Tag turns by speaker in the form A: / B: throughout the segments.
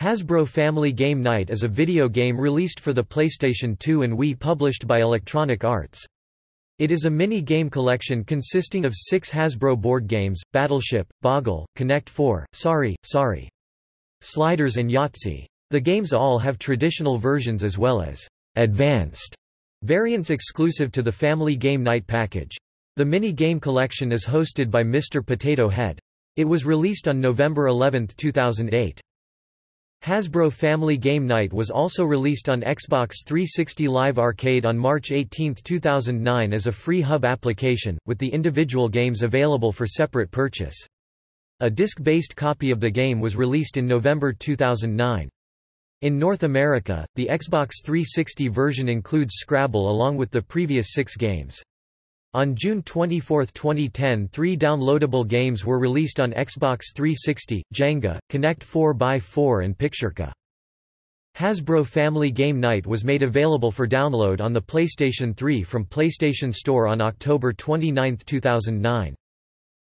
A: Hasbro Family Game Night is a video game released for the PlayStation 2 and Wii published by Electronic Arts. It is a mini-game collection consisting of six Hasbro board games, Battleship, Boggle, Connect 4, Sorry, Sorry, Sliders and Yahtzee. The games all have traditional versions as well as advanced variants exclusive to the Family Game Night package. The mini-game collection is hosted by Mr. Potato Head. It was released on November 11, 2008. Hasbro Family Game Night was also released on Xbox 360 Live Arcade on March 18, 2009 as a free hub application, with the individual games available for separate purchase. A disc-based copy of the game was released in November 2009. In North America, the Xbox 360 version includes Scrabble along with the previous six games. On June 24, 2010 three downloadable games were released on Xbox 360, Jenga, Connect 4x4 and Pictureka. Hasbro Family Game Night was made available for download on the PlayStation 3 from PlayStation Store on October 29, 2009.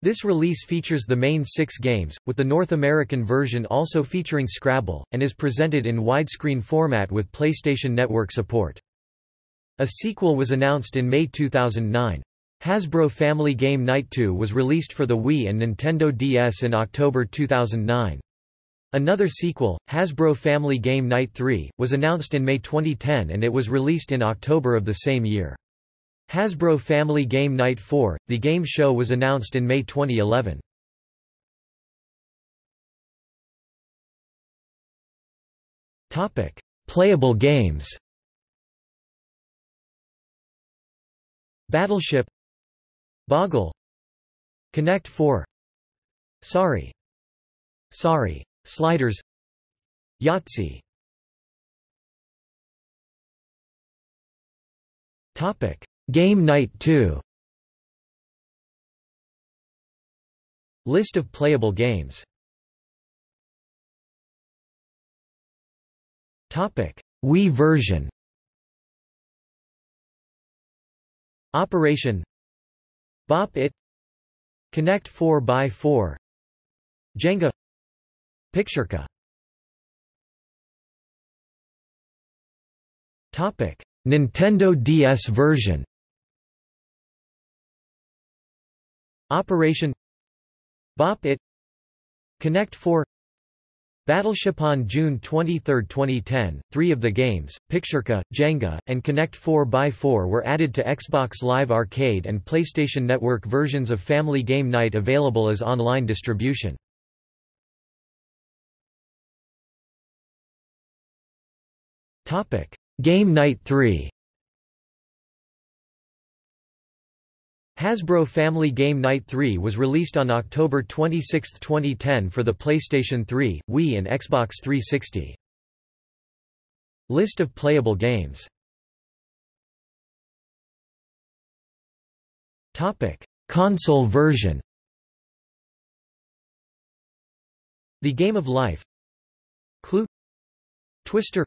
A: This release features the main six games, with the North American version also featuring Scrabble, and is presented in widescreen format with PlayStation Network support. A sequel was announced in May 2009. Hasbro Family Game Night 2 was released for the Wii and Nintendo DS in October 2009. Another sequel, Hasbro Family Game Night 3, was announced in May 2010 and it was released in October of the same year. Hasbro Family Game Night 4, the game show was announced in May 2011. Playable games Battleship Boggle. Connect 4 Sorry Sorry Sliders. Yahtzee. Topic. Game Night 2 List of playable games. Topic. Wii version. Operation Bop It. Connect 4x4 Jenga. Pictureka Topic. Nintendo DS version. Operation. Bop It. Connect 4 Battleship on June 23, 2010, three of the games, Pictureka, Jenga, and Connect 4x4 were added to Xbox Live Arcade and PlayStation Network versions of Family Game Night available as online distribution. Game Night 3 Hasbro Family Game Night 3 was released on October 26, 2010 for the PlayStation 3, Wii and Xbox 360. List of playable games. Console version. The Game of Life. Clue. Twister.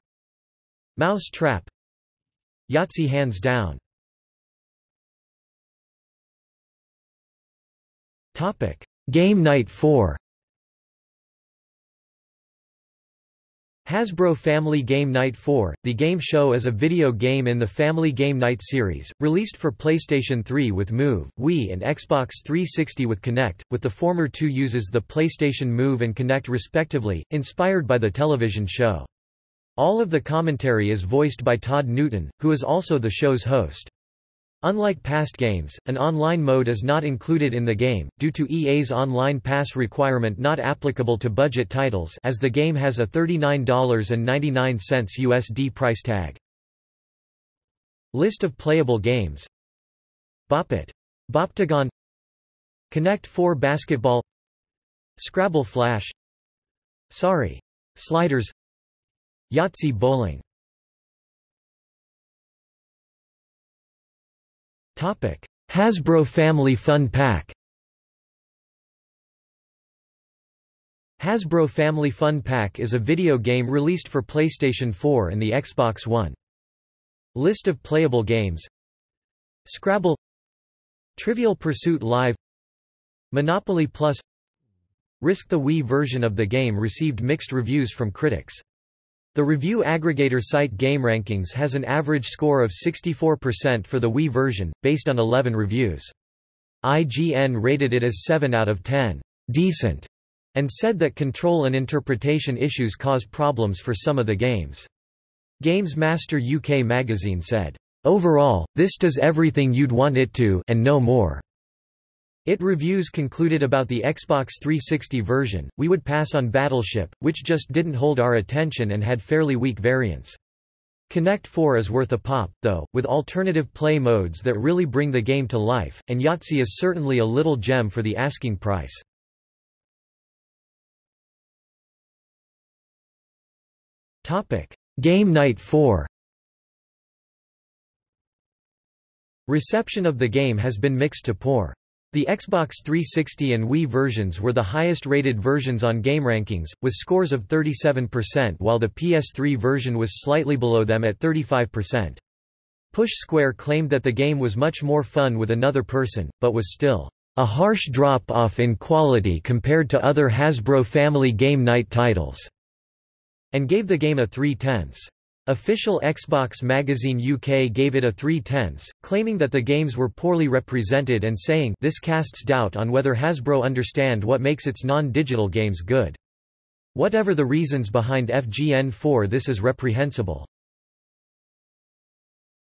A: Mouse Trap Yahtzee Hands Down Game Night 4 Hasbro Family Game Night 4, the game show is a video game in the Family Game Night series, released for PlayStation 3 with Move, Wii and Xbox 360 with Kinect, with the former two uses the PlayStation Move and Kinect respectively, inspired by the television show. All of the commentary is voiced by Todd Newton, who is also the show's host. Unlike past games, an online mode is not included in the game, due to EA's online pass requirement not applicable to budget titles as the game has a $39.99 USD price tag. List of playable games Bop It. Boptagon Connect 4 Basketball Scrabble Flash Sorry. Sliders Yahtzee Bowling Hasbro Family Fun Pack Hasbro Family Fun Pack is a video game released for PlayStation 4 and the Xbox One. List of playable games. Scrabble. Trivial Pursuit Live. Monopoly Plus. Risk the Wii version of the game received mixed reviews from critics. The review aggregator site GameRankings has an average score of 64% for the Wii version, based on 11 reviews. IGN rated it as 7 out of 10, decent, and said that control and interpretation issues cause problems for some of the games. Games Master UK magazine said, Overall, this does everything you'd want it to and no more. It reviews concluded about the Xbox 360 version, we would pass on Battleship, which just didn't hold our attention and had fairly weak variants. Connect 4 is worth a pop, though, with alternative play modes that really bring the game to life, and Yahtzee is certainly a little gem for the asking price. Game Night 4 Reception of the game has been mixed to poor. The Xbox 360 and Wii versions were the highest-rated versions on GameRankings, with scores of 37% while the PS3 version was slightly below them at 35%. Push Square claimed that the game was much more fun with another person, but was still a harsh drop-off in quality compared to other Hasbro Family Game Night titles, and gave the game a 3 tenths. Official Xbox Magazine UK gave it a 3 tenths, claiming that the games were poorly represented and saying this casts doubt on whether Hasbro understand what makes its non-digital games good. Whatever the reasons behind FGN4 this is reprehensible.